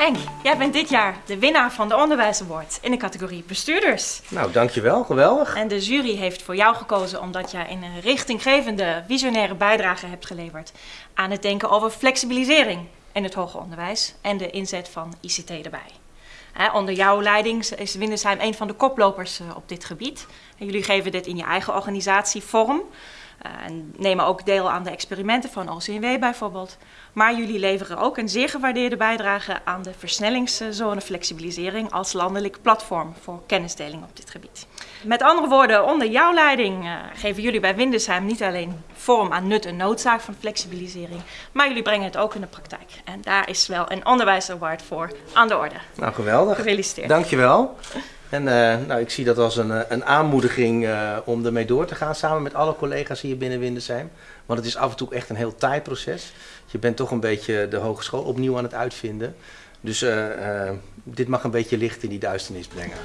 Henk, jij bent dit jaar de winnaar van de Onderwijs Award in de categorie bestuurders. Nou, dankjewel. Geweldig. En de jury heeft voor jou gekozen omdat jij een richtinggevende, visionaire bijdrage hebt geleverd aan het denken over flexibilisering in het hoger onderwijs en de inzet van ICT erbij. Onder jouw leiding is Windesheim een van de koplopers eh, op dit gebied. En jullie geven dit in je eigen organisatie vorm. Uh, en nemen ook deel aan de experimenten van OCW bijvoorbeeld. Maar jullie leveren ook een zeer gewaardeerde bijdrage aan de versnellingszone flexibilisering als landelijk platform voor kennisdeling op dit gebied. Met andere woorden, onder jouw leiding uh, geven jullie bij Windesheim niet alleen vorm aan nut en noodzaak van flexibilisering, maar jullie brengen het ook in de praktijk. En daar is wel een onderwijsaward voor aan de orde. Nou, geweldig. Gefeliciteerd. Dankjewel. En uh, nou, ik zie dat als een, een aanmoediging uh, om ermee door te gaan samen met alle collega's hier binnen Windesheim. Want het is af en toe echt een heel taai proces. Je bent toch een beetje de hogeschool opnieuw aan het uitvinden. Dus dit mag een beetje licht in die duisternis brengen.